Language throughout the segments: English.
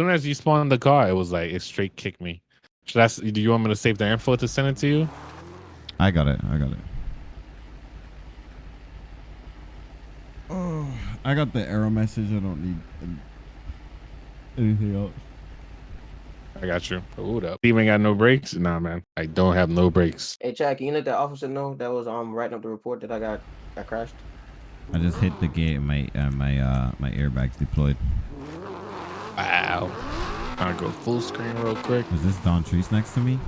soon as you spawn in the car, it was like it straight kicked me. Should I? s- Do you want me to save the info to send it to you? I got it. I got it. Oh, I got the error message. I don't need anything else. I got you. Hold up. Steve ain't got no brakes. Nah, man. I don't have no brakes. Hey, Chad, can you let that officer know that was um writing up the report that I got got crashed? I just hit the gate. My uh, my uh my airbags deployed. Wow. I'll go full screen real quick. Is this Don Trees next to me?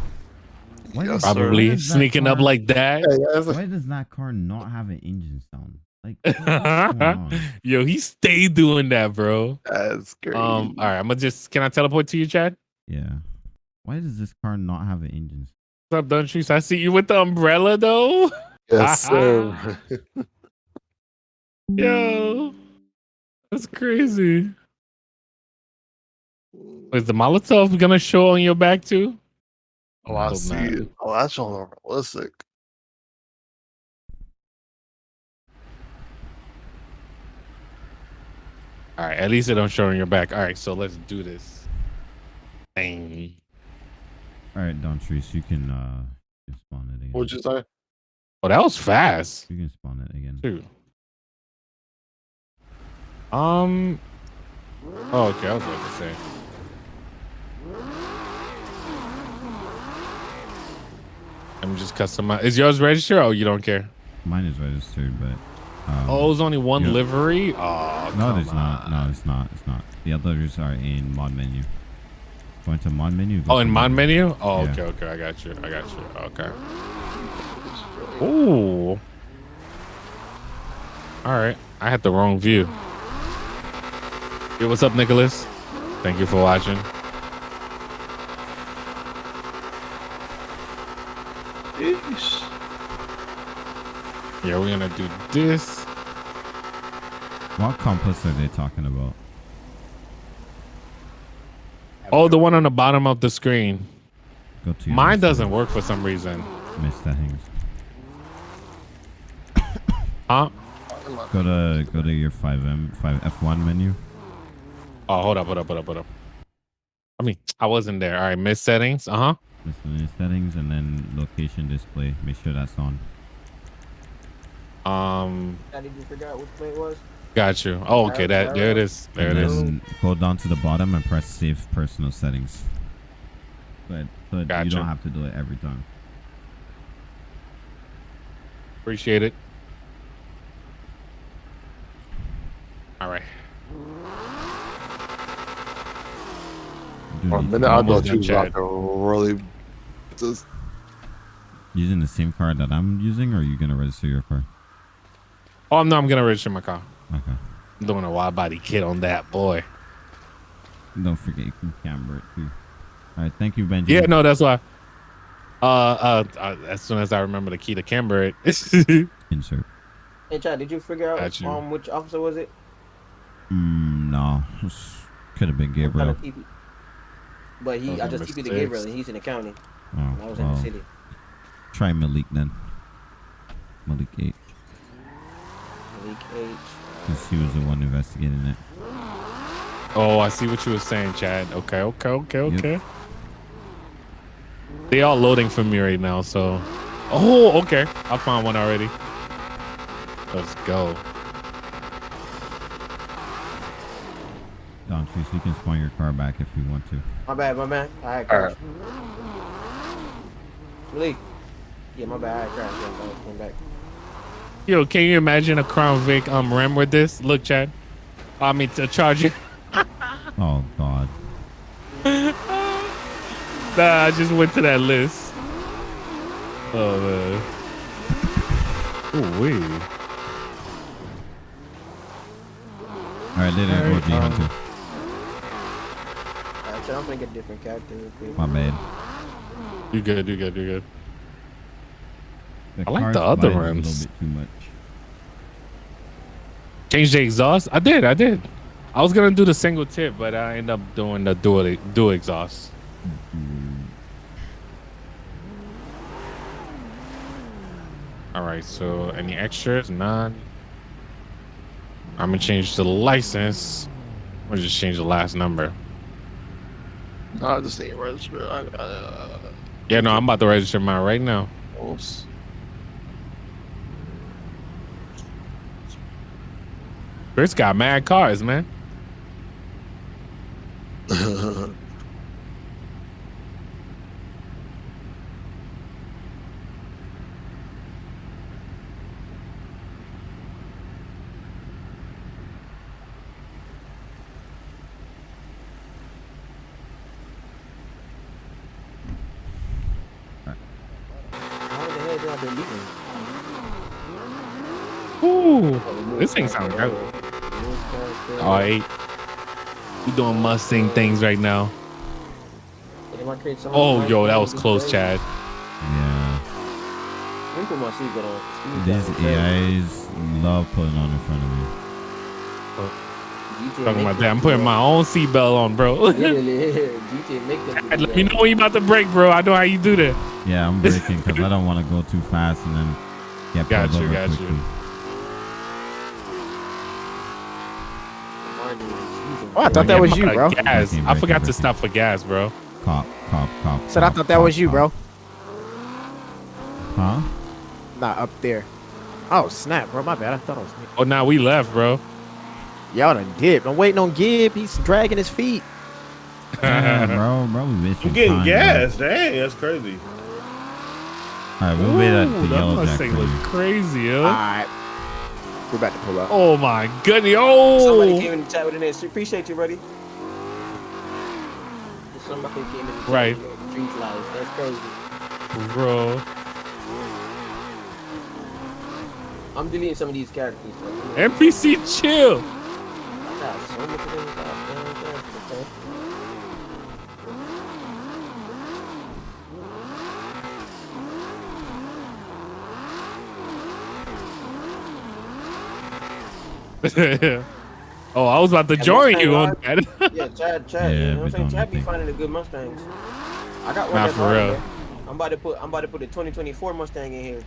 Why Yes. Probably why does that sneaking up like that. That's Why does that car not have an engine sound? Like, what's going on? Yo, he stayed doing that, bro. that's great. Um, all right, I'm gonna just can I teleport to you, Chad? Yeah. Why does this car not have an engine? sound? What's up, Trees. I see you with the umbrella though. yes, sir. Yo, that's crazy. Is the Molotov gonna show on your back too? oh, I Hope see not. it. Oh, that's all realistic. All right, at least it don't show on your back. All right, so let's do this. Dang. All right, Don Treese, you can uh you can spawn it again. What'd you say? Oh, that was fast. You can spawn it again. too. Um. Oh, okay. I was about to say. I'm just customize. Is yours registered? Oh, you don't care. Mine is registered, but um, Oh, it's only one livery. Oh, no, come it's not. No, it's not. It's not. The others are in mod menu. Going to mod menu. Oh, in mod menu. Oh, Yeah. okay, okay. I got you. I got you. Okay. Ooh. All right. I had the wrong view. Yo, what's up, Nicholas? Thank you for watching. Yeah, we're gonna do this. What compass are they talking about? Oh, the one on the bottom of the screen. Go to your Mine doesn't work for some reason. Miss settings. Huh? Go to go to your 5M 5F1 menu. Oh, hold up, hold up, hold up, hold up. I mean, I wasn't there. All right, miss settings. Uh huh. Miscellaneous settings and then location display. Make sure that's on. Um, Chad, did you figure out which play it was? got you. Oh, okay. That there it is. There it and is. then go down to the bottom and press save personal settings. But but you don't have to do it every time. Appreciate it. All right. You do For a need minute, to- I Almost thought you was about to really. Just, using the same card that I'm using, or are you gonna register your car? Oh no, I'm gonna register my car. Okay. I'm doing a wide body kit on that boy. Don't forget you can camber it too. All right, thank you, Benji. Yeah, no, that's why. Uh, uh, uh, as soon as I remember the key to camber it. Insert. Hey, Chad, did you figure out Got you. um which officer was it? Mm, no, could have been What kind Gabriel. of TP? But he, I just TP'd to. Gabriel, and he's in the county. Oh, and I was in the city. try Malik then. Malik eight, Malik H. Uh, because he was the one investigating it. oh, I see what you were saying, Chad. Okay, okay, okay, Yep. okay. They all loading for me right now, so. Oh, okay. I found one already. Let's go. Don Treese, you can spawn your car back if you want to. My bad, my bad. I had All crashed. Malik. Yeah, my bad. I had crashed. I came back. Yo, can you imagine a Crown Vic um Ram with this? Look, Chad. I mean, to charge you. Oh God. Nah, I just went to that list. Oh man. Ooh wee. All right, later, Alright, OG um, Hunter. Alright, Chad, I'm gonna get a different character. My man. You good? You good? You good? The I like the other slides rims. A bit too much. Change the exhaust. I did. I did. I was gonna do the single tip, but I ended up doing the dual dual exhaust. All right. So any extras? None. I'm gonna change the license. Or just change the last number. I just ain't register. I, uh, Yeah, no, I'm about to register mine right now. oops. Chris got mad cars, man. Ooh, Oh, this thing sounds good. Remove character. All right. We doing Mustang things right now. Did I create some- Oh, yo, that was close. Chad. Yeah. Let me put my seatbelt on. These me. AIs love putting on in front of me. GTA Talking about that. I'm putting my own seatbelt on, bro. Literally, GTA make them Chad, Let me know when you about to break, bro. I know how you do that. Yeah, I'm breaking because I don't want to go too fast and then get Got pulled you, over got you. quickly. Martin, he's a Oh, I thought that was you, bro. Gas. I forgot to stop for gas, bro. Cop, cop, cop. Said I thought that was you, bro. Huh? Not up there. Oh snap, bro. My bad. I thought it was me. Oh, now we left, bro. Y'all done dipped. I'm waiting on Gib. He's dragging his feet. Yeah, bro, bro, we wasting I'm getting time, gas. Dang, that's crazy. All right, we'll wait at Ooh, the that yellow jack Mustang for look you. crazy, yo. All right. We're about to pull up. Oh my goodness. Somebody Oh. came in the chat with an answer. Appreciate you, buddy. Somebody came in the chat Right. with Street lives. That's crazy. Bro. I'm deleting some of these characters. Bro. NPC chill. I got so much of them. goddamn characters, okay. oh, I was about to Yeah, join Mustang you on hard. that. Yeah, Chad, Chad. Yeah, you know what I'm saying? Chad be that finding the good Mustangs. I got one Nah, that's for real. man. I'm about to put I'm about to put a 2024 Mustang in here.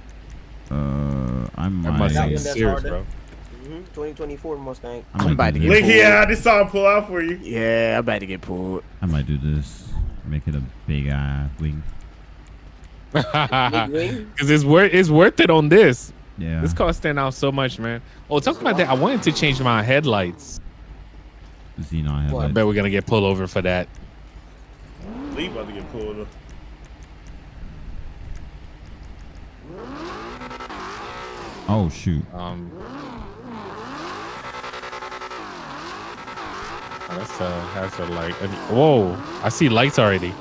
Uh, I That might. Mustang that's serious, harder. bro. hmm 2024 Mustang. I might I'm about to get Look pulled. here, I just saw him pull out for you. Yeah, I'm about to get pulled. I might do this. Make it a big eye wing. Wing. Because it's worth it's worth it on this. Yeah. This car stand out so much, man. Oh, talking about that, I wanted to change my headlights. Xenon I bet we're gonna get pulled over for that. Lee about to get pulled up. Oh shoot. Um, oh, that's a that's a light. Whoa! I see lights already.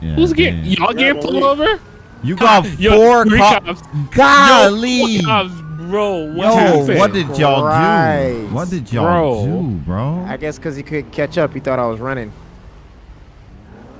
Yeah. Who's getting y'all getting pulled Malik. over? You got Yo, four three cops. cops. Golly. Yo, four cops, bro. What Yo, what did y'all do? What did y'all do, bro? I guess because he couldn't catch up, he thought I was running.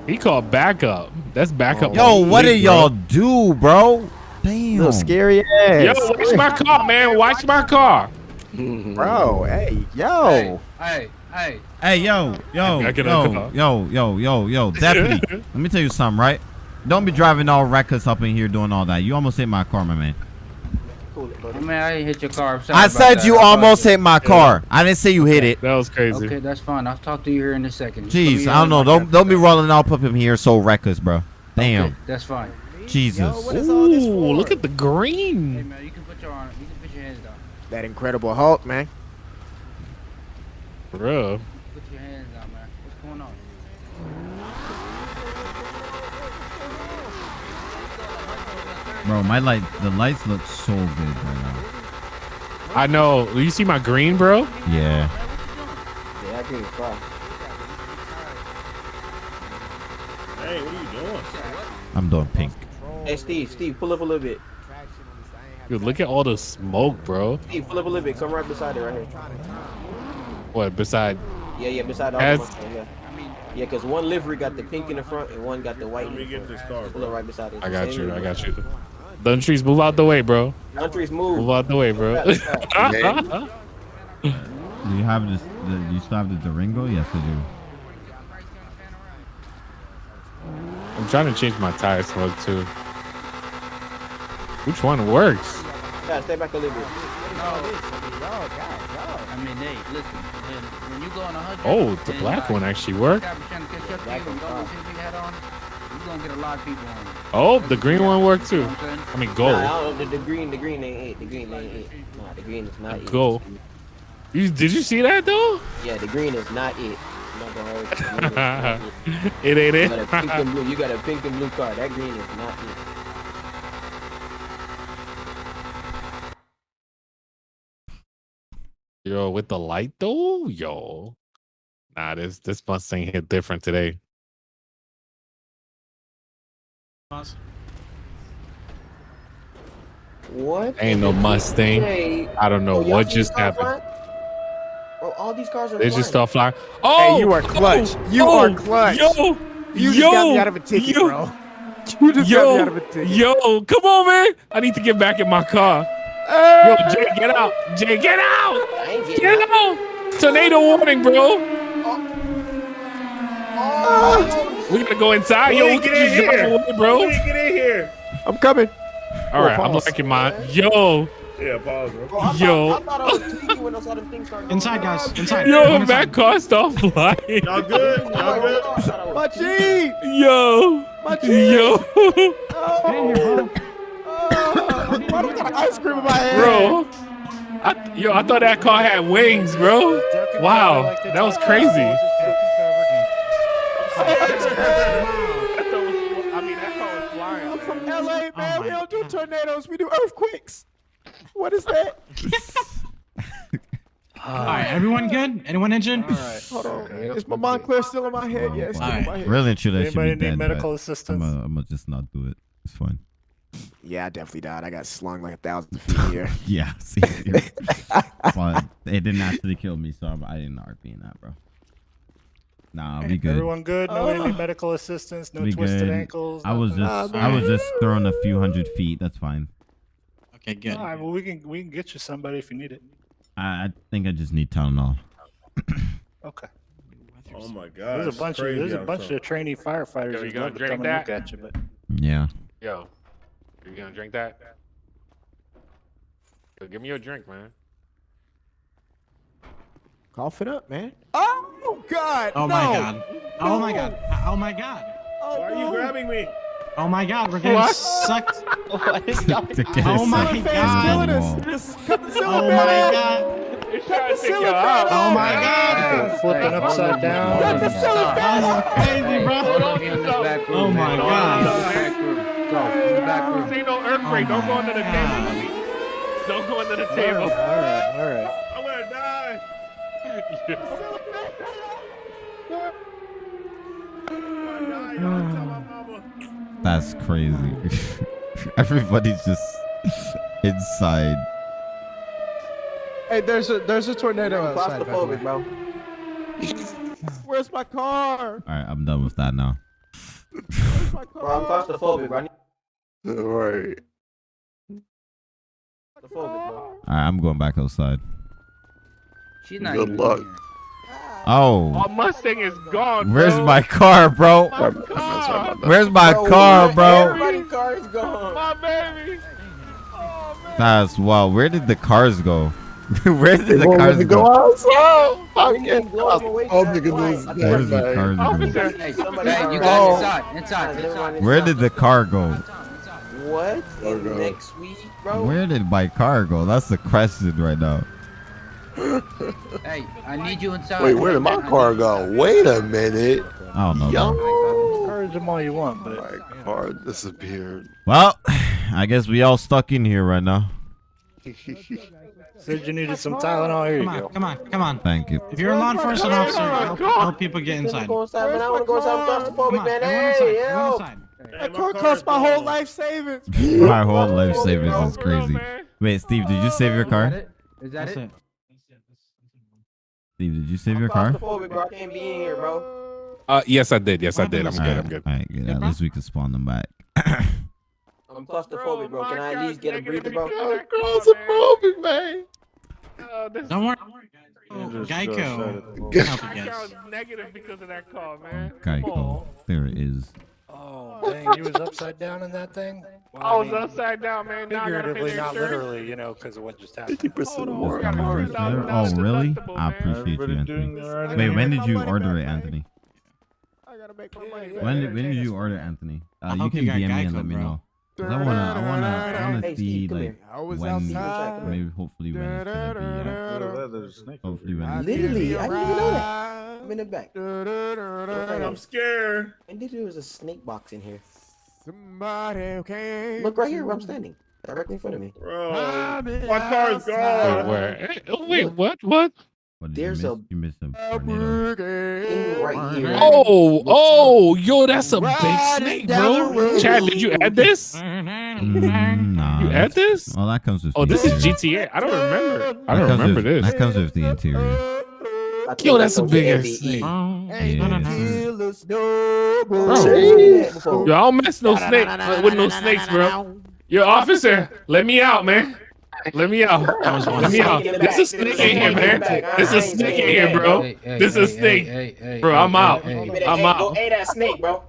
he called backup? That's backup. Yo, what did y'all do, bro? Damn. Little scary ass. Yo, watch my car, man. Watch my car. Bro, hey, yo. Hey, hey, Hey, yo, yo, Back yo, yo, yo, yo, yo, deputy. let me tell you something, right? Don't be driving all reckless up in here doing all that. You almost hit my car, my man. Cool it, buddy. I mean, I didn't hit your car. I'm sorry I said that. you I almost thought- hit my car. I didn't say you hit it. That was crazy. Okay, that's fine. I'll talk to you here in a second. Just let me Jeez, I don't know. Don't don't be rolling up up in here so reckless, bro. Damn. Okay, that's fine. Jesus. what is all this Ooh, for? look at the Hey green. man, you can put your arm. You can put your hands down. That incredible Hulk, man. Bro. Put your hands down, man. What's going on? Bro, my light the lights look so good right now. I know. You see my green, bro? Yeah. Yeah, I agree with Fry. Hey, what are you doing? I'm doing pink. Hey, Steve, Steve, pull up a little bit. Dude, look at all the smoke, bro. Steve, pull up a little bit. Come right beside it right here. What, beside? Yeah, yeah, beside all As- the Mustang, yeah. Yeah, because one livery got the pink in the front and one got the white Let in me the get this car, Pull up bro. right beside it. I got you. I got you. Dun trees, move out the way, bro. Countries Move move. out the way, bro. Stop, stop. Do you have this the, you still have the Durango? Yes I do. I'm trying to change my tire smoke too. Which one works? Yeah, stay back a little bit. I mean, hey, listen. When, when you go on a hundred. Oh, the black uh, one actually worked. Guy be trying to catch up to you and don't put his hat on, you gonna get a lot of people on. you. Oh, the green one worked too. You know what I'm saying? Mean, Nah, gold. I don't, the, the green, the green ain't it. The green ain't it. Nah, the green is not it. Go. You did you see that though? Yeah, the green is not it. Not gonna you. The is not it. It ain't You it. got a pink and blue. You got a pink and blue car. That green is not it. Yo, with the light though, yo. Nah, this this Mustang hit different today. What? Ain't no Mustang. Hey, I don't know bro, y'all what just happened. Bro, oh, all these cars are They just start flying. Oh, you are clutch. oh, You oh, are clutch. Yo, You yo, just got me out of a ticket, yo, bro. You just got me out of a Yo, ticket. yo, come on, man! I need to get back in my car. Yo, Jay, get out! Jay, get out! I ain't getting Get out. out! Tornado warning, bro. Oh, oh We gotta go inside. Yo, Lee, we get can in just drive here. away, bro. Lee, get in here. I'm coming. All right, I'm pause. liking mine. Yo, Yeah, pause, bro. bro, I thought, Yo. I thought I was tweaking when I saw things start Inside, guys. Inside. yo, Everyone that inside. car start flying. Y'all good? I Y'all good? I was My tweaking. G. Yo, My G. yo, Get in here, bro. Oh, why do we got an ice cream in my hand? bro. I, yo, I thought that car had wings, bro. Wow, that was crazy. I mean, that car was flying. I'm from LA, man. Oh we don't do tornadoes. We do earthquakes. What is that? All right, everyone good? Anyone injured? Hold on. Is my Montclair still in my head? Yeah, it's still in my head. Really and truly, that should Anybody be need dead. medical assistance? I'm gonna, I'm gonna just not do it. It's fine. Yeah, I definitely died. I got slung like a thousand feet here. Yeah, see, but it didn't actually kill me, so I didn't RP in that, bro. Nah, we good. Everyone good? No Oh. need medical assistance? No we twisted good. ankles? I was just, Nah, I was just throwing a few hundred feet. That's fine. Okay, good. All right, well, we can we can get you somebody if you need it. I, I think I just need Tylenol. Okay. Oh my god. There's a bunch of there's a bunch there. of trainee firefighters Yo, you gonna drink come look that? at you, but Yeah. Yo, are you gonna drink that? Yo, give me your drink, man. Cough it up, man. Oh God! Oh no. my god. Oh my god. Uh, oh my god. Oh, why are you grabbing me? Oh my god, we're getting What? sucked. To get Oh my God. fan's killing on the us. wall. Just cut the Oh fan my off. god. It's Cut oh, the ceiling fan out. Oh my god. Flipping upside down. Cut the ceiling fan off. That's crazy, bro. Hold on, in this back room, Oh my God. in this back room. Go, in the back room. Oh, this ain't no earthquake. Oh Don't go my under the God. table. homie. Don't go under the All table. right, all right, all right. That's crazy. Everybody's just inside. Hey, there's a there's a tornado outside. by the way. Claustrophobic, bro. Where's my car? All right, I'm done with that now. Where's my car? Bro, I'm claustrophobic, bro. I Right. claustrophobic, bro. All right, I'm going back outside. She's not Good even luck. here. Oh, Our Mustang is gone. where's my car, bro? My Sorry about that, car. sorry about that. Where's my Bro, car, what? bro? Everybody's car is gone. My baby. Oh, man. That's wow. Where did the cars go? Where did the They won't let cars go? go outside. Why I you can't blow them away Oh, nigga, this is Where did the cars go? Hey, Somebody hey, got- you Oh. guys inside, inside, Everyone inside. is- Where did the car go? What? Oh, Next week, bro? Where did my car go? That's the question right now. Hey, I need you inside. Wait, where did my car go? Wait a minute. I don't know. Yo. bro. Encourage them all you want, but My car disappeared. Well, I guess we all stuck in here right now. said you needed some Tylenol. Here you Come go. on, come on, come on. Thank you. If you're a law enforcement officer, help, help people get Let me inside. go inside, man. I want to go inside. I'm Come claustrophobic, on, man. everyone Hey, inside, inside. Hey, That car car cost my whole life savings. My whole life savings is crazy. Wait, Steve, did you save your Is that car? it? Is that That's it? it. Steve, did you save I'm your car? claustrophobic, bro. I can't be in here, bro. Uh, yes, I did. Yes, I did. I'm All good. I'm good. All right, good. Good, At least we can spawn them back. I'm claustrophobic, bro. Can I at least get a breather, bro? I'm Claustrophobic, man. Uh, Don't worry. Oh, Geico. can help you my guys. car was negative because of that car, man. Geico. on. There it is. Oh, dang, you was upside down in that thing? Well, I was mean, upside down, man. Now I gotta pay Figuratively, the not literally, you know, because of what just happened. Fifty percent more. got Discount $100,000 register. Oh, really? I appreciate you, Anthony. all right? Wait, when did you order it. Anthony? I gotta make my money When did, when did you order, Anthony? Uh, you can you got DM me and let me know. know. 'Cause I wanna, I wanna, I wanna Hey, see Steve, like. I was when, outside. maybe hopefully when it's gonna be. Uh, Oh, a snake hopefully when. Literally, I didn't even know that. I'm in the back. I'm scared. And there was a snake box in here. Somebody came. Look right here where I'm standing. Directly in front of me. Bro, My car's gone. Wait, where? Oh, wait, what? What? What There's you a- You missed a tornado. Right here. Oh, oh, yo, that's a big snake, bro. Chad, did you add this? Mm, nah. You add this? Well, that comes with. Oh, the this is. GTA. I don't remember. I don't remember with- this. That comes with the interior. I think Yo, that's a goes big to ass MBE. snake. Yeah. Bro. Bro. Yo, I don't mess no snake with no snakes, bro. Yo, officer, let me out, man. Let me out. Let me out. There's a snake in here, man. There's a snake in here, bro. This is snake. Bro, I'm out. I'm out. Hey, that snake, bro.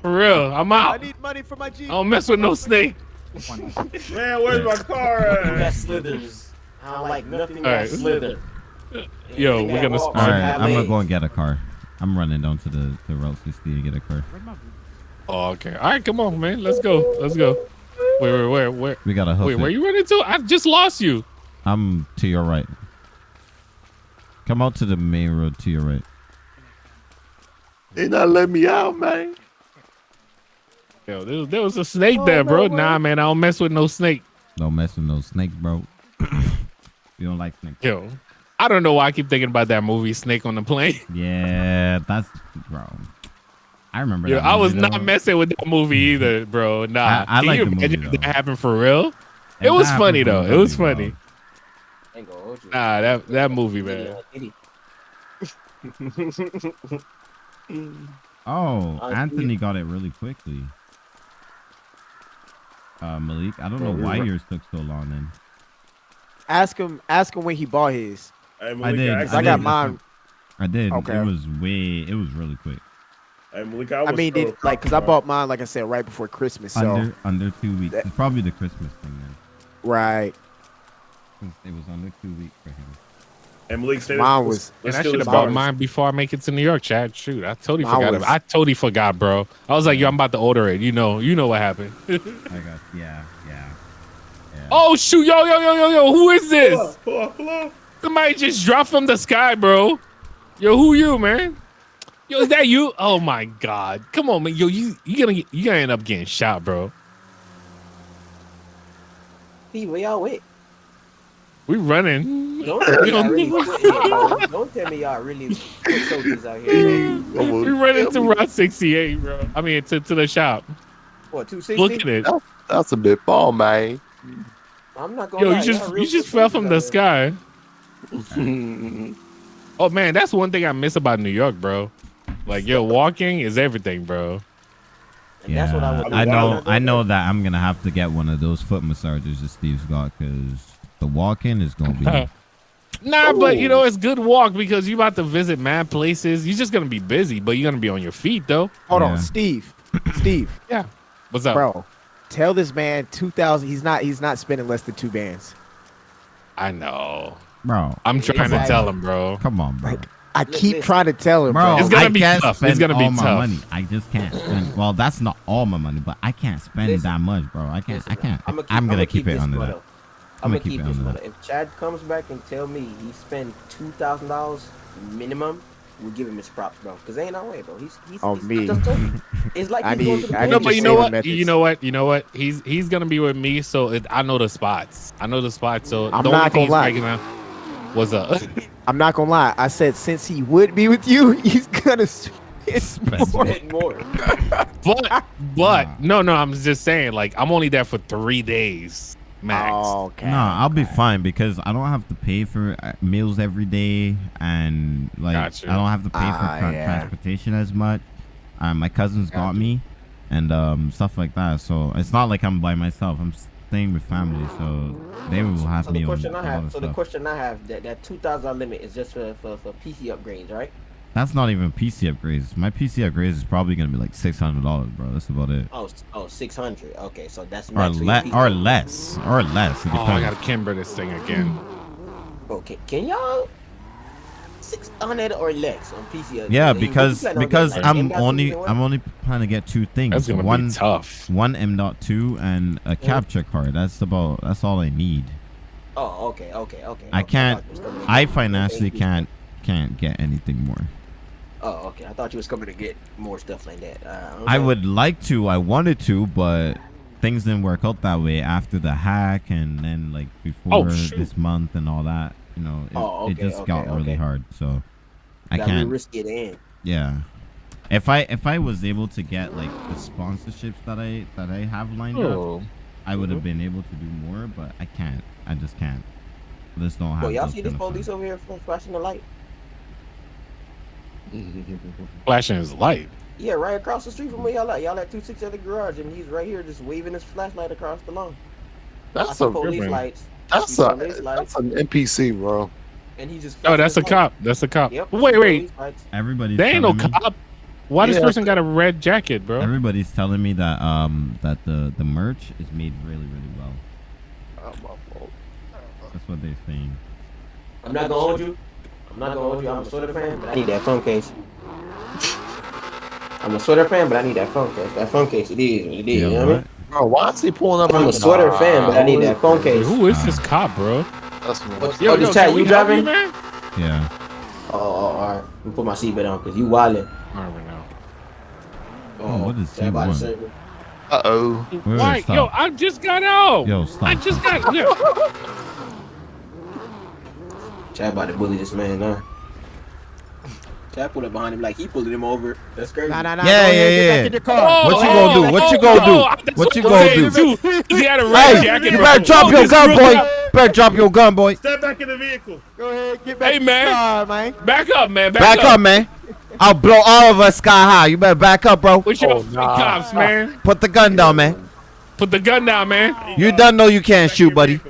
For real, I'm out. I out. need money for my I Jeep. don't mess with no snake. Man, where's my car That slithers. I don't like nothing that Alright. Slither. Yo, we're gonna walk right, I'm gonna go and get a car. I'm running down to the the Route 60 to get a car. Oh, okay. All right, come on, man. Let's go. Let's go. Wait, wait, where, where? We gotta hoof Wait, it. where you running to? I just lost you. I'm to your right. Come out to the main road to your right. They not let me out, man. Yo, there was, there was a snake there, bro. Nah, man, I don't mess with no snake. Don't mess with no snake, bro. you don't like snakes. Yo, I don't know why I keep thinking about that movie Snake on the Plane. Yeah, that's bro. I remember. Yo, that I was movie, not messing with that movie either, bro. Nah, I- I can like you the movie, imagine if though. that happened for real? It was funny happened, though. It was funny. Ain't gonna hold. Nah, that that movie, man. Oh, Anthony got it really quickly. Uh, Malik, I don't know why yours took so long. Then Ask him. Ask him when he bought his. Hey, I did. Cause I I got did. mine. I did. Okay. It was way. It was really quick. Hey, Malik, I, I mean, so did like, cause I bought mine, like I said, right before Christmas. So Under under two weeks. That- It's probably the Christmas thing then. right, Since It was under two weeks for him. Hey, Malik, stay Mine was- And I should have bought mine before I make it to New York, Chad. Shoot, I totally Mine forgot. was- I totally forgot, bro. I was like, yo, I'm about to order it. You know, you know what happened. I got yeah, yeah. yeah. oh shoot, yo, yo, yo, yo, yo, who is this? Pull up, pull up, pull up. Somebody just dropped from the sky, bro. Yo, who you, man? Yo, is that you? Oh my god. Come on, man. Yo, you you gonna get, you gonna end up getting shot, bro. Steve, where y'all with? We running. Don't tell me y'all don't- really foot. Don't tell me y'all really foot soldiers out here. bro. We running to Route 68, bro. I mean to, to the shop. What, 260? Look at it. That's a bit ball, man. I'm not gonna Yo, lie, you just y'all real you just fell from the soldiers out here. sky. Oh man, that's one thing I miss about New York, bro. Like yo, walking is everything, bro. And Yeah, that's what I would I know. I know that I'm gonna have to get one of those foot massagers that Steve's got because the walking is gonna be. Nah, but you know it's good walk because you about to visit mad places. You're just gonna be busy, but you're gonna be on your feet though. hold Yeah. on, Steve. Steve, Yeah. What's up? bro, tell this man two thousand. He's not. He's not spending less than two bands. I know. Bro, I'm trying to tell him, bro. come on, bro. Like, I keep trying to tell him, Bro, bro. It's gonna I be can't tough. It's gonna be all my tough. money. I just can't spend. Well, that's not all my money, but I can't spend Listen. that much, bro. I can't. Listen, I can't. I'ma I'm gonna keep, it this under one that. I'm I'm gonna gonna keep keep it this under one. that. If Chad comes back and tell me he spent two thousand dollars minimum, we'll give him his props, bro. Cause ain't no way, bro. He's he's, On he's me. Just. It's like I he's going need- to I need No, but you know what? methods. You know what? You know what? He's he's gonna be with me, so it, I know the spots. I know the spots. So I'm the not only gonna thing lie. Right now was uh I'm not gonna lie. I said since he would be with you, he's gonna spend more. More. but but no no I'm just saying like I'm only there for three days max. Oh, okay. No, I'll be fine because I don't have to pay for uh, meals every day, and like Gotcha. I don't have to pay for Ah, tra- yeah. transportation as much. Um, my cousins got me, and um, stuff like that. So it's not like I'm by myself. I'm staying with family, so they will have So me the question a I lot have, of so the stuff. question I have, that that two thousand limit is just for, for for PC upgrades, right? That's not even PC upgrades. My PC upgrades is probably gonna be like six hundred dollars, bro. That's about it. Oh, oh, 600. Okay, so that's Or max for le- or less, or less. It Oh, I gotta camber this thing again. Okay, can y'all 600 or less on PC? Yeah, What because plan because getting, I'm only? I'm only planning to get two things. That's gonna one be tough. one M.2 and a capture card. That's about that's all I need. Oh, okay, okay, okay. I okay, can't. thought you was coming to I financially can't can't get anything more. Oh, okay. I thought you was coming to get more stuff like that. Uh, I okay. would like to. I wanted to, but things didn't work out that way after the hack and then like before shoot. this month and all that. You know, it, Oh, it okay, just got okay, really hard. So I Got real can't. risky at the end. Yeah. If I if I was able to get like the sponsorships that I that I have lined up, Oh, I would have mm-hmm. been able to do more, but I can't. I just can't. I just don't have. Well, y'all see this police funds. over here flashing the light? flashing his light. Yeah, right across the street from where y'all at. Y'all at 260 at the garage, and he's right here just waving his flashlight across the lawn. That's see a police man. lights. That's a that's an NPC, bro. and he just. Oh, that's a light. cop. That's a cop. Yep. Wait, wait. Everybody. lights. Everybody's There ain't no me- cop. Why this person got a red jacket, bro? Everybody's telling me that um that the the merch is made really really well. Oh, my fault. That's what they're saying. I'm not gonna hold you. I'm not gonna hold you. I'm a sweater fan, but I need that phone case. I'm a sweater fan, but I need that phone case. That phone case, it is what it is. You know what I mean? Bro, why is he pulling up? I'm a sweater Nah, fan, but I need that phone case. who is this cop, bro? That's me. What- Yo, oh, yo, chat, you help you, driving? man? Yeah. Oh, oh, all right. Let me put my seatbelt on because you wildin'. I don't know. Oh, what is Chat by C1? Uh oh. Wait, wait, Why? Yo, I just got out. Yo, stop. I just got. Yo. Chad about to bully this man now. Chad pulled up behind him like he pulled him over. That's crazy. Nah, nah, nah. Yeah, go ahead, yeah, get yeah. back in your car. What you gonna do? What you gonna do? Oh, What you gonna do? He had a red Hey, jacket, you better drop Oh, your gun, boy. cop. Better drop your gun, boy. Step back in the vehicle. Go ahead, get back Hey, in man. car, man. Back up, man. Back, Back up, man. I'll blow all of us sky high. You better back up, bro. With your Oh, nah. cops, man. Put the gun down, man. Put the gun down, man. You done know you can't shoot, buddy.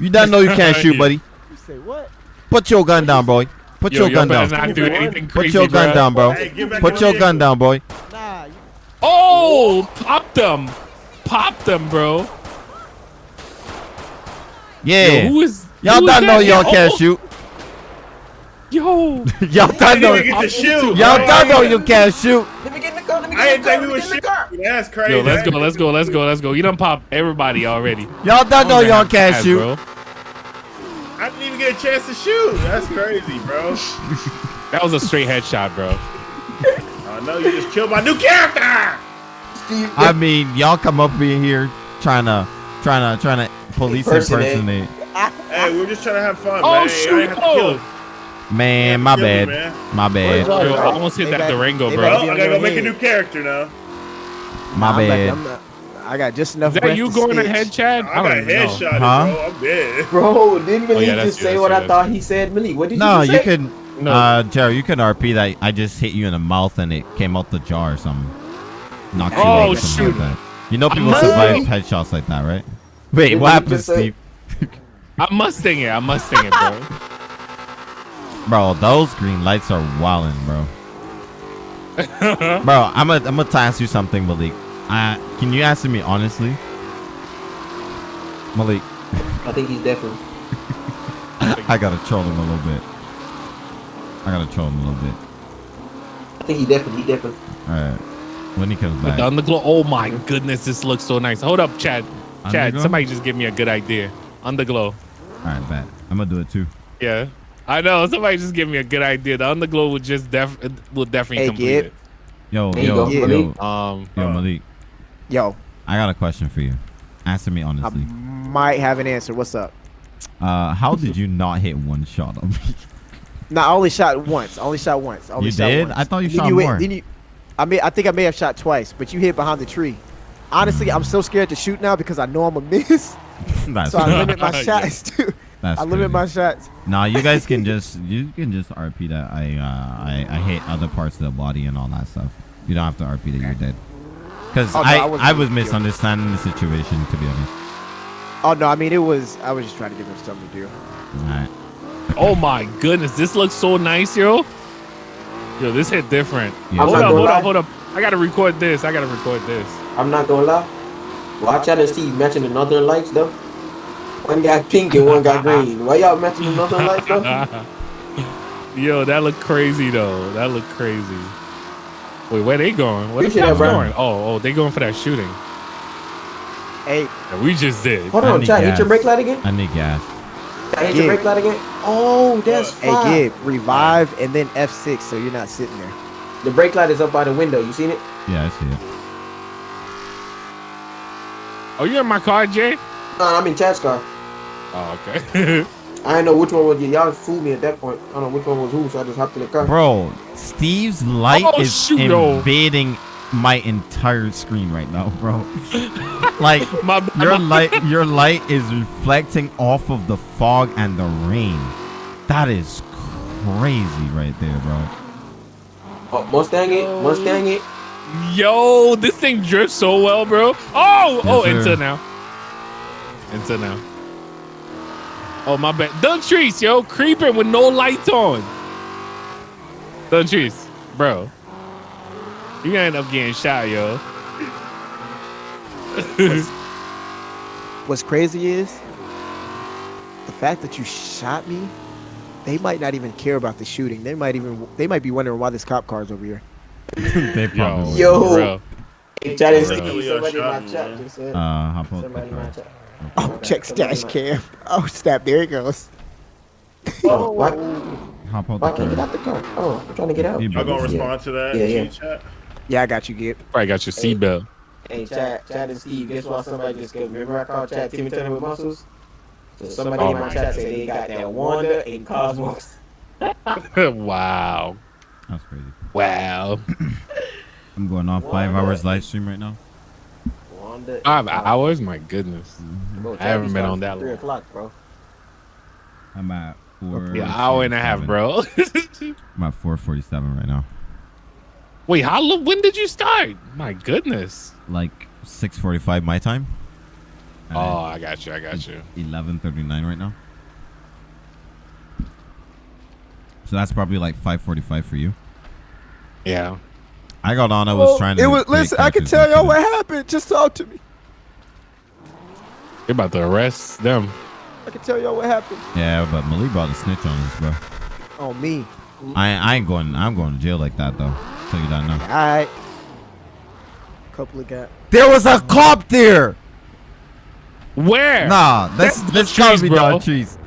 You done know you can't shoot, buddy. You say what? Put your gun down, boy. Put Yo, your gun down. not do anything Put crazy, your gun bro. down, bro. Hey, Put your gun down, boy. Nah, you Oh, pop them. Pop them, bro. Yeah. Yo, who is. Y'all don't know oh. y'all can't oh, shoot. Yo. Y'all don't know. Nigga, get the shoe. Y'all don't know you can't shoot. Let me get in the car. Let me I get in didn't the car. think we Let me was get in the car. That's crazy. Yo, let's go, let's go, let's go, let's go. You done pop everybody already. Y'all don't know y'all can't shoot. bro. I didn't even get a chance to shoot. That's crazy, bro. That was a straight headshot, bro. I know you just killed my new character. I mean, y'all come up in here trying to, trying to, trying to police Impersonate. impersonate. Hey, we're just trying to have fun, Oh, man. Shoot. ain't have to kill Oh. him. Man, my Kill him, bad. man. My bad. Where's Yo, I Right. almost hit They that back- Durango, they bro. back Well, oh, I on gotta go make a new character now. My I'm like, bad. I'm not, I got just enough Is that breath you to going stitch. ahead, Chad? I got don't even know. headshot, Huh? bro. I'm dead. Bro, didn't Malik Oh, yeah, just say what I thought he said? Malik, what did No, you say? No, you can, No. uh, Jerry, you can RP that. I just hit you in the mouth and it came out the jar or something. Knocked you Oh, out, something shoot. like that. You know people survive headshots like that, right? Wait, Did what happened, just say- Steve? I'm Mustang it. I'm Mustang it, bro. Bro, those green lights are wildin', bro. Bro, I'm gonna I'm gonna ask you something, Malik. Uh, can you answer me honestly? Malik, I think he's definitely. I gotta troll him a little bit. I gotta troll him a little bit. I think he definitely. He definitely. All right, when he comes back. On the glow. Oh my goodness, this looks so nice. Hold up, Chad. Chad, Underglow? somebody just give me a good idea. On the glow. All right, bet. I'm gonna do it too. Yeah. I know. Somebody just give me a good idea. The underglow would just def will definitely Hey, complete it. Yo, There you yo, yo, Malik. yo, Um, Malik. Yo, I got a question for you. Answer me honestly. I honestly. might have an answer. What's up? Uh, how did you not hit one shot on me? No, I only shot once. I only shot once. I only You shot did? Once. I thought you Then shot went- more. then you, I mean, I think I may have shot twice, but you hit behind the tree. Honestly, I'm so scared to shoot now because I know I'm a miss. That's So I limit my Yeah. shots too. That's I limit crazy. my shots. Nah, you guys can just you can just RP that I uh I, I hit other parts of the body and all that stuff. You don't have to RP that you're dead. Cause Oh, no, I I I, wasn't was guilty. misunderstanding the situation to be honest. Oh no, I mean it was. I was just trying to give him something to do. Alright. oh my goodness, this looks so nice, yo. Yo, this hit different. Yeah. Hold up, hold lie. up, hold up. I gotta record this. I gotta record this. I'm not gonna lie. Watch out and Steve matching the Northern Lights though. One got pink and one got green. Why y'all matching the Northern Lights though? Yo, that look crazy though. That look crazy. Wait, where they going? Where the Appreciate cops going? Oh, oh, they going for that shooting. Hey, that we just did. Hold I on, need Chad, hit your brake light again. I need gas. Chad, hit Yeah. your brake light again. Oh, that's hey, fine. Gib, revive and then F6 so you're not sitting there. The brake light is up by the window. You seen it? Yeah, I see it. Oh, you in my car, Jay? No, I'm in Chad's car. Oh, okay. I didn't know which one was you. Y'all fooled me at that point. I don't know which one was who, so I just hopped in the car. Bro, Steve's light Oh, is shoot, yo. invading my entire screen right now, bro. like my, bad, your my- light your light is reflecting off of the fog and the rain. That is crazy right there, bro. Oh, Mustang it, Mustang it. Yo, this thing drifts so well, bro. Oh, oh, Yes, sir. into now. Into now. Oh, my bad. Duntrice, yo, creeping with no lights on. Duntrice, bro. You gonna end up getting shot, yo. What's crazy is the fact that you shot me. They might not even care about the shooting. They might even they might be wondering why this cop car's over here. they probably. Yo. Bro. Hey, Chad and Steve, somebody in my chat just said. Uh, Somebody in my chat. Oh, check stash cam. Oh, snap! There it goes. Oh, why, Hop out why the can't get out the car? Oh, I'm trying to get out. You Y'all gonna better- respond to that? Yeah, yeah. Chat? Yeah, I got you, Gib. Probably got your seatbelt. Hey, Chad, Chad and Steve, guess why somebody just got, remember I called Chad Timmy Turner with muscles? So somebody Oh in my my chat said they got that Wanda and Cosmos. wow. That's crazy. Wow. I'm going on five hours live stream right now. Wanda and Five hours? My goodness. Mm-hmm. Bro, I haven't been on that Three long. o'clock, bro. I'm at four. Yeah, hour and a half, bro. I'm at 4:47 right now. Wait, how long? when did you start? My goodness. Like 6:45 my time. And Oh, I got you. I got you. 11:39 right now. So that's probably like 5:45 for you. Yeah. I got on. I was trying to. It was. Listen, I can tell y'all what happened. Just talk to me. You're about to arrest them. I can tell y'all what happened. Yeah, but Malik about to snitch on us, bro. On me. I, I ain't going. I'm going to jail like that though. Tell you that now. All right. Couple of got. There was a cop there. Where? Nah, that's That's that's the gotta trees, be bro. Don Trees.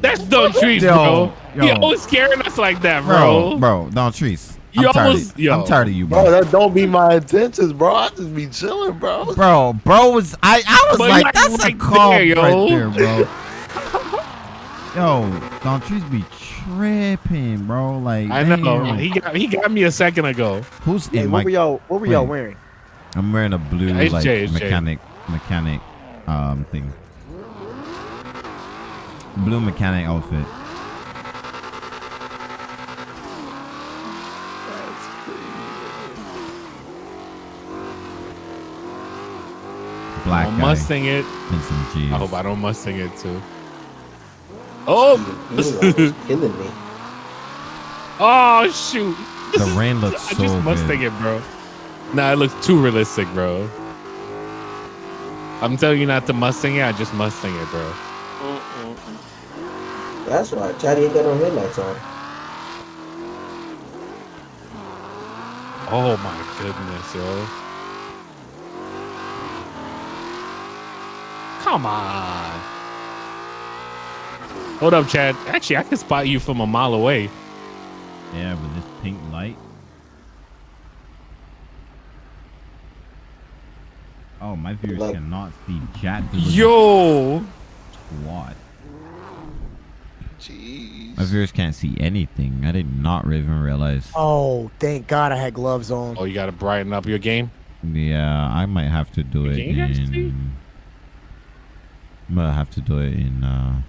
That's Don Trees, Yo, bro. He yo. always scaring us like that, Bro, bro. bro, Don Trees. I'm You tired. of, yo. I'm tired of you, Bro, bro. that don't be my intentions, bro. I just be chilling, bro. Bro, bro was I? I was But like, like that's a right cop there, yo. right there, bro. Yo, Don Trees be tripping, bro. Like, I know. damn. He got he got me a second ago. Who's Hey, in what my? were y'all? What were y'all wearing? I'm wearing a blue It's like Jay, it's Jay. mechanic mechanic um thing. Blue mechanic outfit. Black I'm guy Mustang it. and some G's. I hope I don't Mustang it too. Oh, oh! He was killing me. oh shoot! The rain looks so I just Mustang good. it, bro. Nah, it looks too realistic, bro. I'm telling you not to Mustang it. I just Mustang it, bro. That's why Chad ain't got no headlights on. Oh my goodness, yo. Come on. Hold up, Chad. Actually, I can spot you from a mile away. Yeah, with this pink light. Oh, my viewers Like- cannot see chat. through the Yo. What? Jeez. My viewers can't see anything. I did not even realize. Oh, thank God I had gloves on. Oh, you got to brighten up your game? Yeah, I might have to do it Can you guys see? in. I'm have to do it in. uh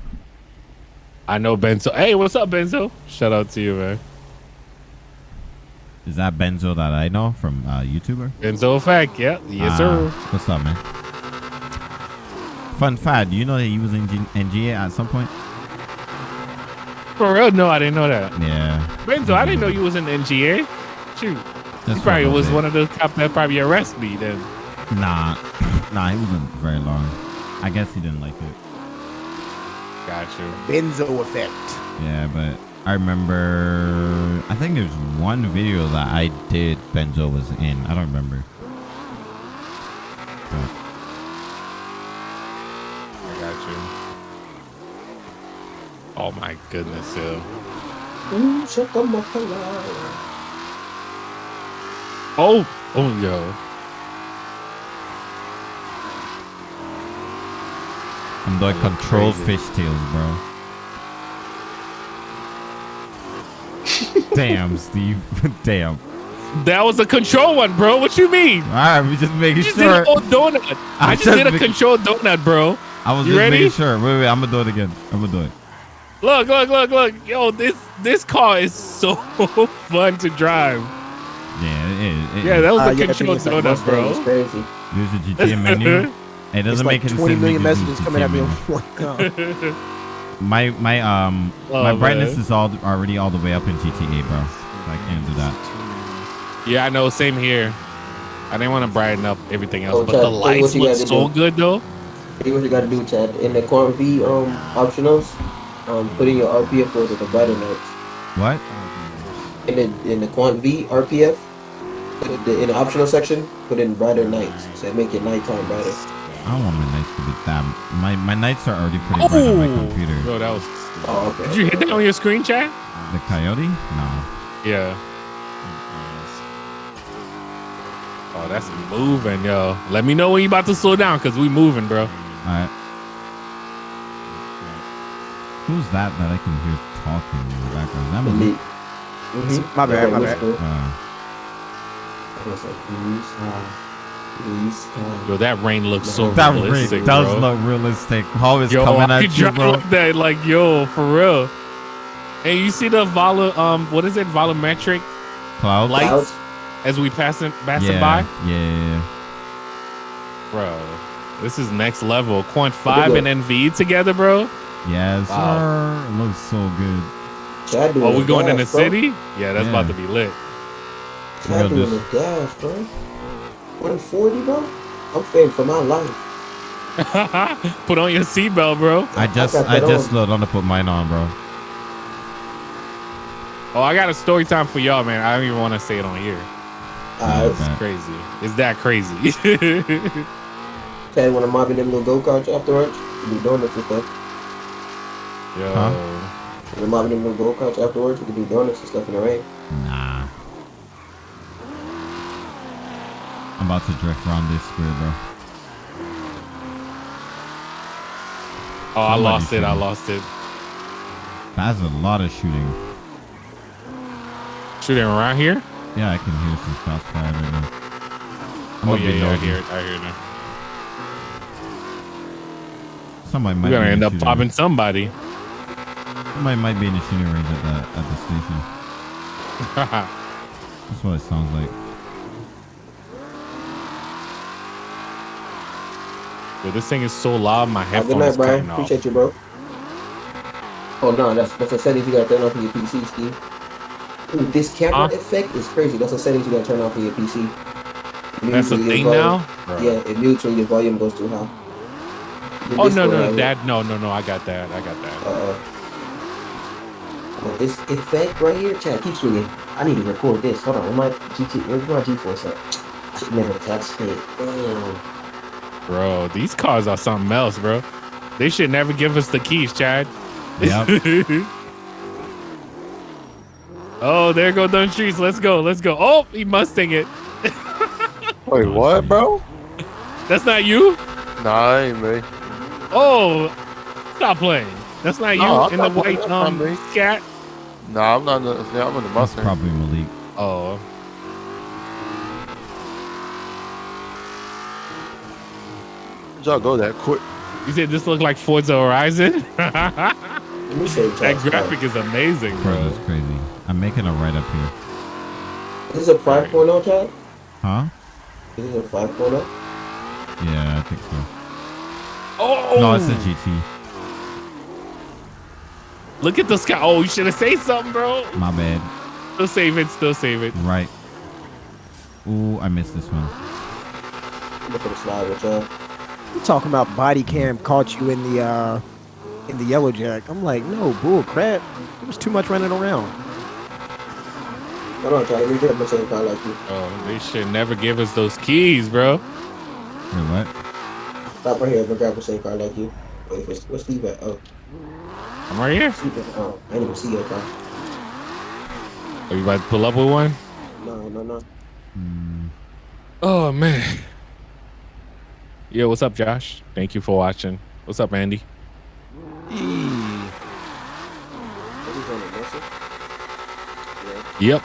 I know Benzo. Hey, what's up, Benzo? Shout out to you, man. Is that Benzo that I know from uh YouTuber? Benzo Fact, Yeah. Yes, Ah, sir. What's up, man? Fun fact: Do you know that he was in G- NGA at some point? For real? No, I didn't know that. Yeah. Benzo, I didn't know you was in NGA. Shoot. Just he probably was bit. one of those cops that probably arrested me then. Nah, nah, he wasn't very long. I guess he didn't like it. Got you. Benzo effect. Yeah, but I remember. I think there's one video that I did. Benzo was in. I don't remember. But I got you. Oh my goodness, yo. Ooh, shakamaka. Oh, oh, yo. I'm doing control crazy. fishtails, bro. Damn, Steve. Damn. That was a control one, bro. What you mean? All right, we just making You just sure. did a whole donut. I, just, just did a make- control donut, bro. I was You just ready? making sure. Wait, wait. I'm gonna do it again. I'm gonna do it. Look, look, look, look. Yo, this this car is so fun to drive. Yeah, it, it, Yeah, that was Uh, a yeah, control think it's like donut, It's bro. crazy. There's a GTA menu. It doesn't It's like make any 20 sense. million making messages GTA coming at me menu. one go. My my um Oh, my man. brightness is all already all the way up in GTA, bro. So I can't do that. Yeah, I know. Same here. I didn't want to brighten up everything else, Oh, but Chad, the lights look so do. good, though. Here's what you gotta do, Chad. In the Quant V um optionals, um, put in your RPF for the brighter nights. What? In the in the Quant V RPF, put the, in the optional section, put in brighter nights. So make your nighttime brighter. I don't want my nights to be that. My my nights are already pretty bright on my computer. Bro, that was. Oh, okay. Did you hit that on your screen, chat? The coyote? No. Yeah. Oh, that's moving, yo. Let me know when you about to slow down, cause we moving, bro. Alright. Who's that that I can hear talking in the background? Is that Malik? Elite. Mhm. My bad, my bad. Whisper. Uh, Yo, that rain looks so that realistic, ring does bro. look realistic. How is Yo, coming I at you, drive bro? like that, like yo, for real. And you see the vol um, what is it, volumetric Clouds? lights Clouds? as we passing passing yeah, by, yeah, yeah, yeah. bro. This is next level. Quant five and NV together, bro. Yes, Wow. sir. It looks so good. Chad doing Oh, we the going in the bro. city? Yeah, that's about to be lit. Chad Real doing the dis- gas, bro. 140, bro. I'm fading for my life. Put on your seatbelt, bro. I just got I just on. slowed down to put mine on, bro. Oh, I got a story time for y'all, man. I don't even want to say it on here. Alright. Okay. Crazy. It's that crazy. Chad, when I'm mobbing them little go karts afterwards, we do donuts and stuff. Yo. Huh? When I'm mobbing them little go karts afterwards, we can do donuts and stuff in the rain. Nah. I'm about to drift around this square, bro. Oh, I Somebody lost it. I lost it. That's a lot of shooting. Shooting around here? Yeah, I can hear some shots fired right now. I'm Oh, gonna yeah, yeah. I hear it. I hear it now. Somebody might We're going be to in end the up popping range. somebody. Somebody might be in the shooting range at the at the station. That's what it sounds like. Yo, this thing is so loud, my a good night, Brian. cutting off. Appreciate you, bro. Oh no, that's that's a settings you gotta turn off on your PC, Steve. Ooh, this camera Huh? effect is crazy. That's a settings you gotta turn off on your PC. It That's a thing now? Bro. Yeah, it mutes when your volume goes too high. Your Oh, no, Discord no, that, no, no, no. I got that. I got that. Uh, well, this effect right here, chat keeps swinging. I need to record this. Hold on, where my GT, where's my G-force at? Never touched it. Damn. Bro, these cars are something else, bro. They should never give us the keys, Chad. Yep. oh, there go Dunn Streets. Let's go. Let's go. Oh, he Mustang it. Wait, what, bro? That's not you? Nah, ain't me. Oh, stop playing. That's not you No, in the not playing. white That's um not me. scat. Nah, I'm not. in the- Yeah, I'm in the That's Mustang. probably Malik. Oh, y'all go that quick? you said this look like Forza Horizon? that Let me say chat. graphic is amazing, Bro, bro. that's crazy. I'm making a right up here. Is this a 5.0 chat? Huh? Is this a 5.0? Yeah, I think so. Oh, No, it's a GT. Look at the sky. Oh, you should have said something, bro. My bad. Still save it. Still save it. Right. Ooh, I missed this one. Look at the slide with y'all. You talking about body cam caught you in the uh in the yellow jack? I'm like, no, bull crap. There was too much running around. Hold on, Charlie. We get the same car like you. Oh, they should never give us those keys, bro. Wait, what? Stop right here. We'll grab the same car like you. Wait, where's, where's Steve at? Oh, I'm right here. Steve at, oh, I didn't even see your car. Are you about to pull up with one? No, no, no. Hmm. Oh man. Yo, what's up, Josh? Thank you for watching. What's up, Andy? Yep.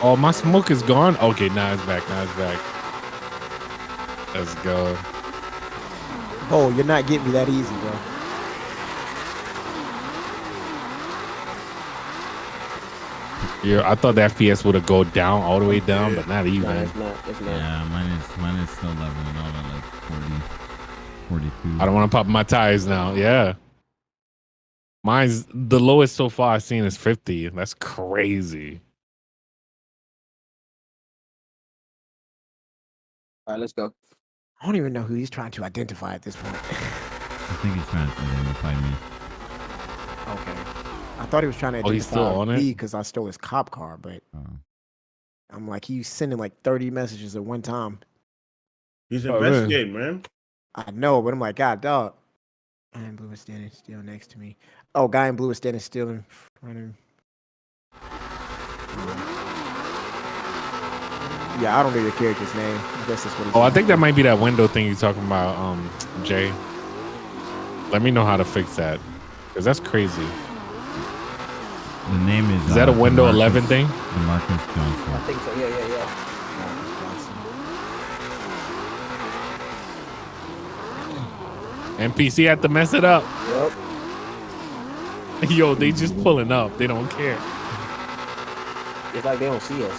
Oh, my smoke is gone. Okay, now it's back. Now it's back. Let's go. Oh, you're not getting me that easy, bro. Yeah, I thought the FPS would have go down all the way down, but not No, even. it's not. It's not. Yeah, mine is mine is still leveling out at like 40, 42. I don't want to pop my tires now. Yeah. Mine's the lowest so far I've seen is 50. That's crazy. All right, let's go. I don't even know who he's trying to identify at this point. I think he's trying to identify me. okay. I thought he was trying to Oh, he's still identify on it? me because I stole his cop car, but Oh. I'm like, he's sending like 30 messages at one time. He's Oh, man. investigating, man. I know, but I'm like, God, dog. Guy in blue is standing still next to me. Oh, guy in blue is standing still in front of me. Yeah, I don't know your character's name. I guess that's what he's Oh, I doing. think that might be that window thing you're talking about, um, Jay. Let me know how to fix that. Because that's crazy. The name is. Is that a uh, window DeMarcus- 11 thing? DeMarcus I Johnson. think so. Yeah, yeah, yeah. NPC had to mess it up. Yep. Yo, they just pulling up. They don't care. It's like they don't see us.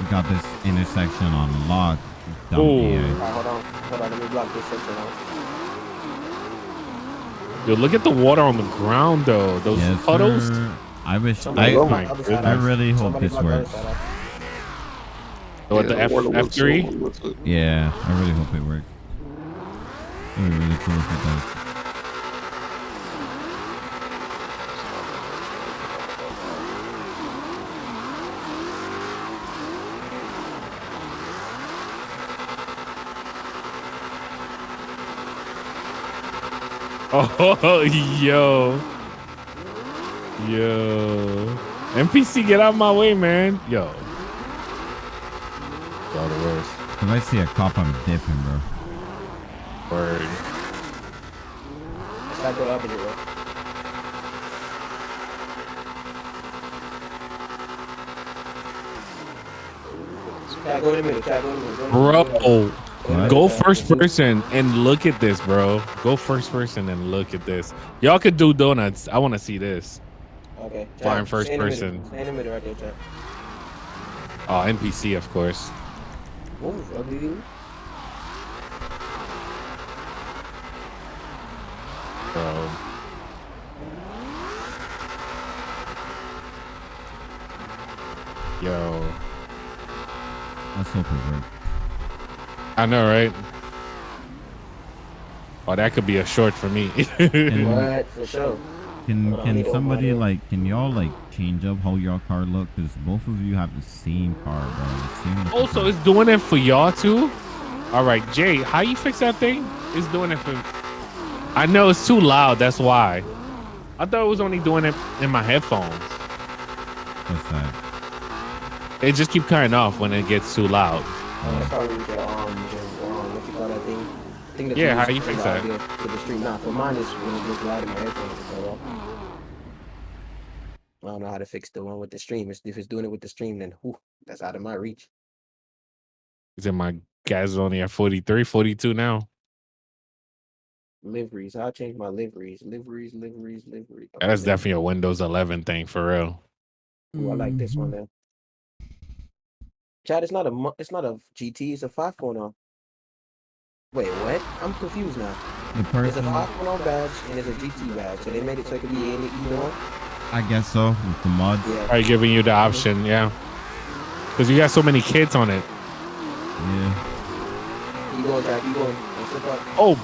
We got this intersection on lock. Dumb Ooh. AI. Hold on. Hold on. Let me block this section out. Yo, look at the water on the ground, though. Those Yes, puddles. sir. I wish. Somebody I, block my the other goodness. side I really hope Somebody this block the other works. side out. What the F F looks three? so- looks like- Yeah, I really hope it works. It'd be really cool if it does. Oh, yo. Yo. NPC, get out of my way, man. Yo. Y'all the worst. If I see a cop, I'm dipping, bro. Word. It's like the opposite way. Try go in the middle. Try go in the middle. Go in the middle. Bro, What? go first person and look at this, bro. Go first person and look at this. Y'all could do donuts. I want to see this. Okay. Flying Try- first stay in the middle. person. In the middle right there, Oh, NPC, of course. Move, ugly dude. Bro. Yo. Let's hope it works. I know, right? Oh, that could be a short for me. And What? For sure. can Hold on, I can somebody like can y'all like change up how your car look? Cause both of you have the same car, bro. The same oh, also, car. it's doing it for y'all too. All right, Jay, how you fix that thing? It's doing it for. I know it's too loud. That's why. I thought it was only doing it in my headphones. What's that? It just keep cutting off when it gets too loud. That's probably the, um, the, um, what you call that thing? thing that Yeah, use how you to fix that? To the stream. Nah, for mine is when it gets loud in my headphones. it cut off. I don't know how to fix the one with the stream. If it's doing it with the stream, then whew, that's out of my reach. Is in my gas is only at 43, 42 now. Liveries. I'll change my liveries. Liveries, liveries, liveries. That's definitely a Windows 11 thing for real. Ooh, I like this Mm-hmm. one then. Chad, it's not a mu- it's not a GT. It's a 5.0. Wait, what? I'm confused now. The It's a person, 5.0 badge and it's a GT badge, so they made it so it could be any either one. I guess so, with the mods. Yeah. Are giving you the option? Yeah. Because you got so many kids on it. Yeah. Keep going, Chad. Keep going. Don't slip up. Oh,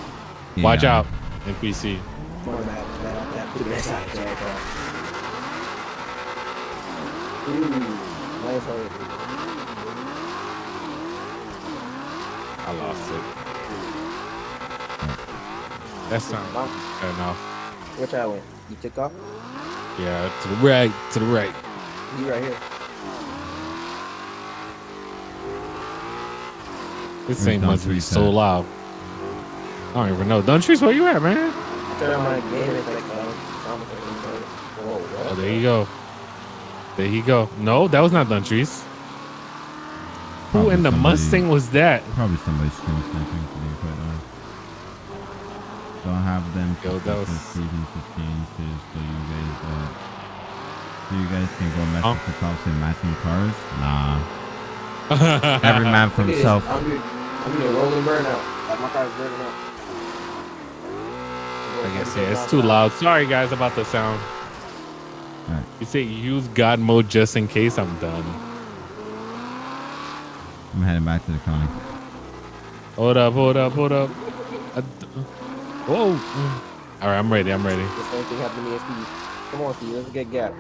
watch out, NPC. Put it. Chad. Ooh, nice I lost it. That's not Mom, fair enough. Which I went? You took off? Yeah, to the right, to the right. You right here. This Where's thing Don must be Trees so loud. I don't even know. Don Trees, where you at, man? Turn on my game effects on. Sound effects on. Whoa, what? Oh, there you go. There you go. No, that was not Don Trees. Who in the somebody- Mustang was that? Probably somebody stream sniping to be quite honest. Don't have them Yo, that was- seasons to change so you guys uh so you guys can go mess Huh? with the cops and matching cars? Nah. Every man for Look at this. himself. I'm gonna roll doing rolling burnout. Like my car's burning out. I guess yeah, it's too loud. Sorry guys about the sound. Alright. You say use God mode just in case I'm done. I'm heading back to the county. Hold up, hold up, hold up. Whoa. All right, I'm ready. I'm ready. The same thing happened to me and Steve. Come on, Steve. Let's get gap.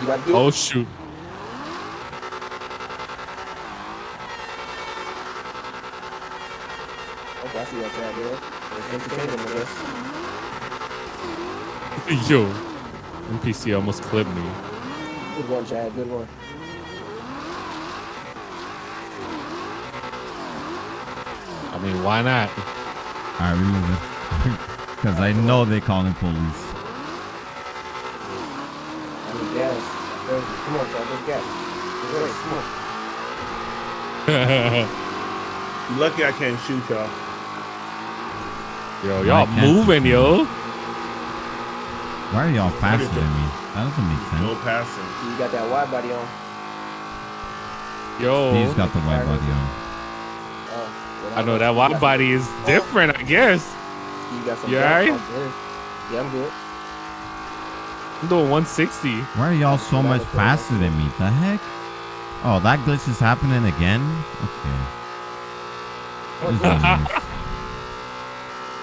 You about to? Oh shoot. Okay, I see what y'all doing. It's entertaining, I guess. Yo. NPC almost clipped me. Good one, Chad. Good one. I mean, why not? Alright, we move it. Cause I know they calling police. I need gas. There's- Come on, Chad. There's gas. There's race. Come on. Lucky I can't shoot y'all. yo, Why y'all moving, you- yo. Why are y'all faster than me? That doesn't make No passing. You got that wide body on. Yo. He's got the white body on. Well, I know that wide body is different, I guess. You got some You alright? on. Yeah, I'm good. I'm doing 160. Why are y'all so much faster than me? The heck? Oh, that glitch is happening again? Okay. This is nice.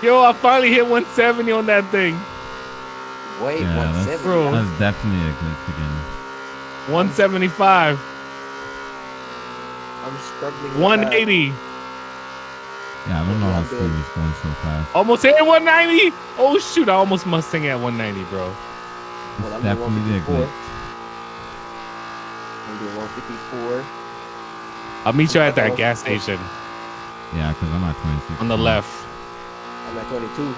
Yo, I finally hit 170 on that thing. Wait, Yeah, one that's. Bro. that's definitely a glitch again. 175. I'm struggling. with 180. Yeah, I don't know how Yeah, Steve is going so fast. Almost hit 190. Oh shoot, I almost Mustang at 190, bro. that. Well, I'm doing definitely a 154. glitch. I'm doing 154. I'll meet you at that gas station Yeah, because I'm at 26. on the left. I'm at 22.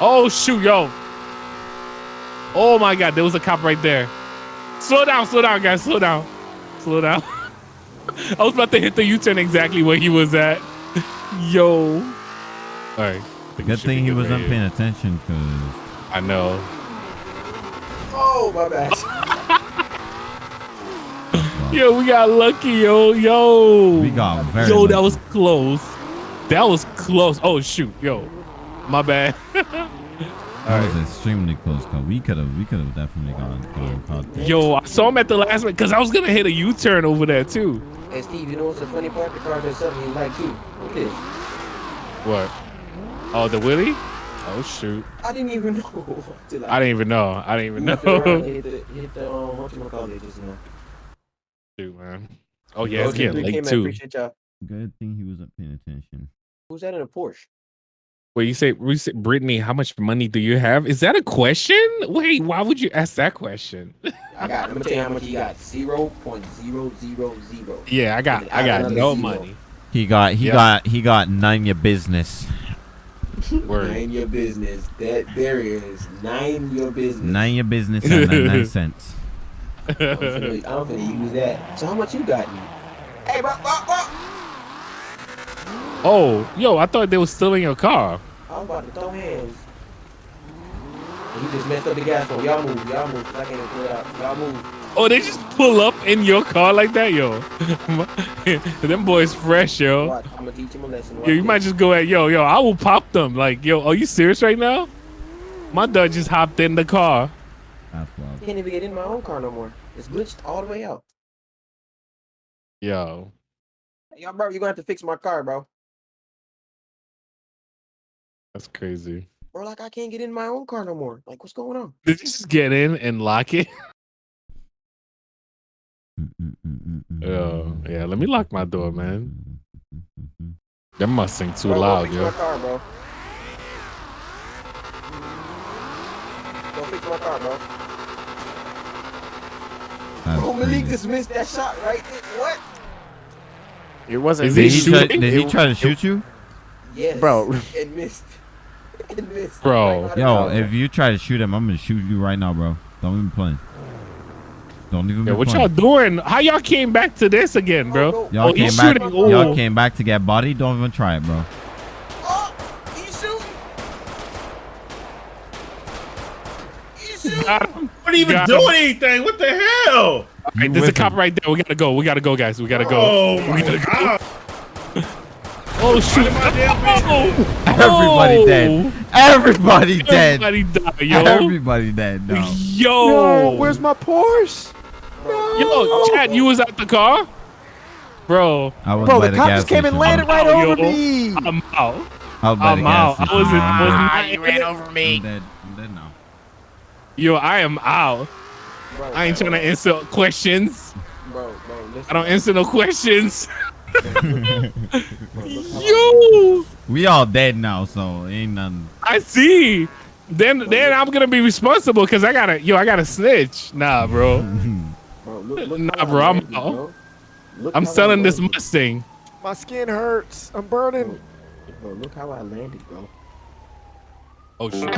Oh shoot, yo. Oh my god, there was a cop right there. Slow down, slow down, guys, slow down. Slow down. I was about to hit the U-turn exactly where he was at. Yo. All right. Good thing he wasn't paying attention because I know. Oh, my bad. Yo, we got lucky, yo, yo. we got very Yo, that was close. That was close. Oh shoot, yo, my bad. That was extremely close. call. we could have, we could have definitely gotten gotten caught. there. Yo, I saw him at the last minute because I was gonna hit a U-turn over there too. Hey, Steve, you know what's the funny part? The car does something you like, too. Look at this. What? Oh, the Willie? Oh shoot, I didn't even know. Till I didn't even know. I didn't even Left it know. Hit the, hit the, um, what you call it just now. Shoot, man. Oh yeah, it's getting late too. Good thing he wasn't paying attention. Who's that in a Porsche? Wait, you say, you say, Brittany, how much money do you have? Is that a question? Wait, why would you ask that question? I got. Let me tell you how much he got. Zero point zero zero zero. yeah, I got, I got Another no zero. money. He got, he Yeah. got, he got none your business. Word. Nine your business. That there is nine your business. None your business and 99 cents. I'm finna, I'm finna use that. So how much you got? Hey, bro, bro, bro. oh, yo, I thought they were stealing your car. I'm about to throw hands. And He just messed up the gas phone. Y'all move. Y'all move. 'cause I can't even pull it out. Y'all move. Oh, they just pull up in your car like that, yo. them boys fresh, yo. Watch, I'm gonna teach him a lesson. Yo, you might just go at yo, yo. I will pop them. Like, yo, are you serious right now? My dad just hopped in the car. That's wild. can't even get in my own car no more. It's glitched all the way out. Yo, Hey, yo, bro, you're gonna have to fix my car, bro. That's crazy. Or like I can't get in my own car no more. Like, what's going on? Did you just get in and lock it? Yo, yeah. Let me lock my door, man. That must sing too Bro, go loud, fix yo. my car, bro. Go fix my car, bro. That's Bro, Malik just missed that shot right there. What? It wasn't Is Did he he, me. try, did he try to shoot you? Yes. Bro. It missed. It. Bro. Like, Yo, if you try to shoot him, I'm gonna shoot you right now, bro. Don't even play. Don't even Yeah, what y'all doing? How y'all came back to this again, bro? Oh, Y'all Oh, came back. Y'all came back to get body. Don't even try it, bro. Oh, he's shooting. He's shooting. Got him. What even doing him. anything? What the hell? All right, there's a cop him. right there. We gotta go. We gotta go, guys. We gotta go. Oh my we gotta go. god. Oh shoot! my damn Oh, Everybody oh. dead. Everybody dead. Everybody died, yo. Everybody dead. No. Yo. No, where's my Porsche? Yo, Chad, you was at the car, bro. I was Bro, the the cop just came and landed right Oh, over yo. me. I'm out. I was by I'm out. I wasn't. wasn't Ah, you ran over me. I'm dead. I'm dead now. Yo, I am out. Bro, I ain't trying to answer questions. Bro, bro, listen. I don't answer no questions. Bro, look how I- Yo, We all dead now, so ain't nothing. I see. Then, then I'm gonna be responsible because I gotta, yo, I gotta snitch. Nah, bro. Bro, look, look Nah, bro, I'm bro. I'm selling this. Mustang. My skin hurts. I'm burning. Bro, look how I landed, bro. Oh shit.